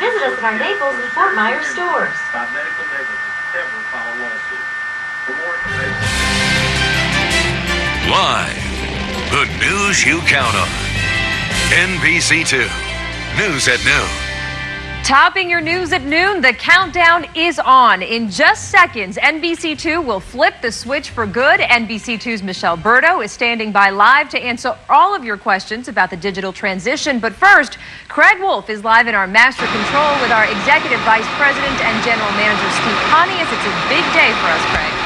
Visit us at our Naples and Fort Myers stores. by medical negligence ever file a lawsuit. For more information, Live. The news you count on. NBC2. News at noon. Topping your news at noon, the countdown is on. In just seconds, NBC2 will flip the switch for good. NBC2's Michelle Berto is standing by live to answer all of your questions about the digital transition. But first, Craig Wolf is live in our master control with our Executive Vice President and General Manager Steve Pontius. It's a big day for us, Craig.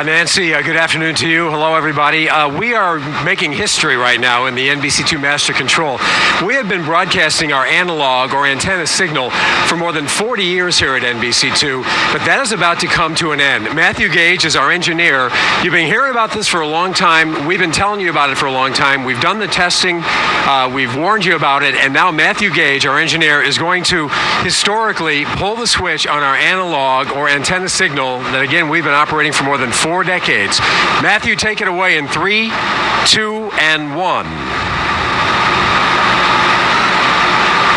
Uh, Nancy, uh, good afternoon to you. Hello, everybody. Uh, we are making history right now in the NBC2 Master Control. We have been broadcasting our analog or antenna signal for more than 40 years here at NBC2, but that is about to come to an end. Matthew Gage is our engineer. You've been hearing about this for a long time. We've been telling you about it for a long time. We've done the testing, uh, we've warned you about it, and now Matthew Gage, our engineer, is going to historically pull the switch on our analog or antenna signal that, again, we've been operating for more than four decades. Matthew, take it away in three, two, and one.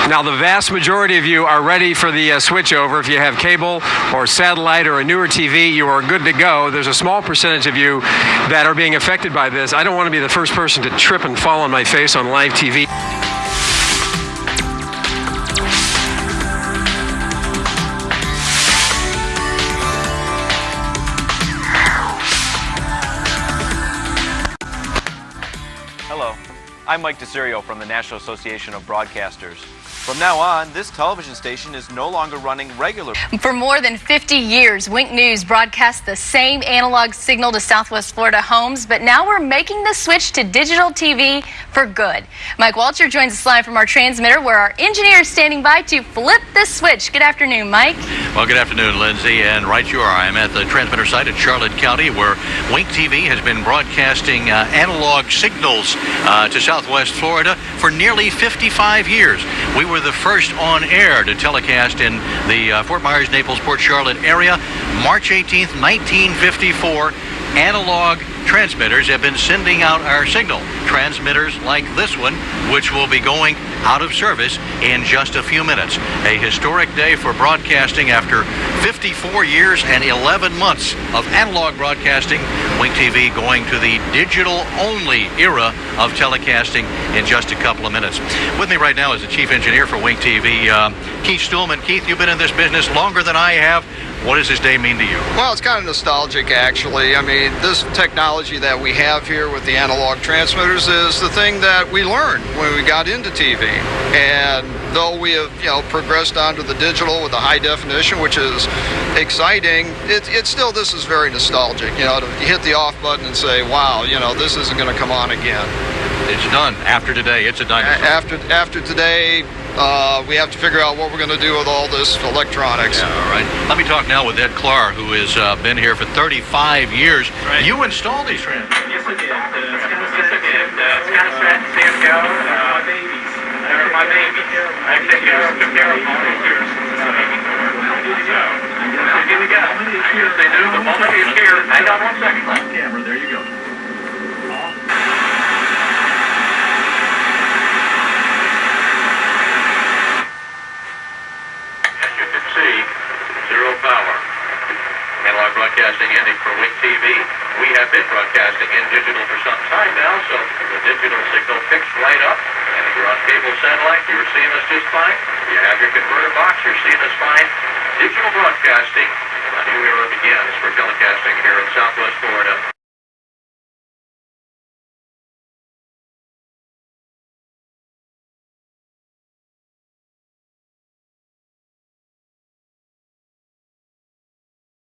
Now, the vast majority of you are ready for the uh, switch over. If you have cable or satellite or a newer TV, you are good to go. There's a small percentage of you that are being affected by this. I don't want to be the first person to trip and fall on my face on live TV. Hello, I'm Mike DeSirio from the National Association of Broadcasters. From now on, this television station is no longer running regular. For more than 50 years, Wink News broadcast the same analog signal to Southwest Florida homes, but now we're making the switch to digital TV for good. Mike Walter joins us live from our transmitter where our engineer is standing by to flip the switch. Good afternoon, Mike. Well, good afternoon, Lindsay. And right you are. I'm at the transmitter site at Charlotte County where Wink TV has been broadcasting uh, analog signals uh, to Southwest Florida for nearly 55 years. We were the first on air to telecast in the uh, Fort Myers, Naples, Port Charlotte area. March 18th, 1954. Analog transmitters have been sending out our signal. Transmitters like this one, which will be going out of service in just a few minutes. A historic day for broadcasting after 54 years and 11 months of analog broadcasting. Wink TV going to the digital only era of telecasting in just a couple of minutes. With me right now is the chief engineer for Wink TV, um, Keith Stuhlman. Keith, you've been in this business longer than I have. What does this day mean to you? Well, it's kind of nostalgic, actually. I mean, this technology that we have here with the analog transmitters is the thing that we learned when we got into TV. And though we have, you know, progressed onto the digital with the high definition, which is exciting, it, it's still, this is very nostalgic, you know, to hit the off button and say, wow, you know, this isn't going to come on again. It's done. After today, it's a A- dinosaur. After, after today, uh, we have to figure out what we're going to do with all this electronics. Yeah, all right. Let me talk now with Ed Clark, who has uh, been here for 35 years. You installed these transmitters. yes, I did. Uh, Skinner said, uh, Skinner said, stand go. Uh, my babies. They're my I took care of them for all these years. So, here we go. They do. The moment is here. Hang on one second. Camera, there you go. Broadcasting for Wink TV. We have been broadcasting in digital for some time now, so the digital signal picks right up. And if you're on cable satellite, you're seeing us just fine. You have your converter box, you're seeing us fine. Digital broadcasting, a new era begins for telecasting here in Southwest Florida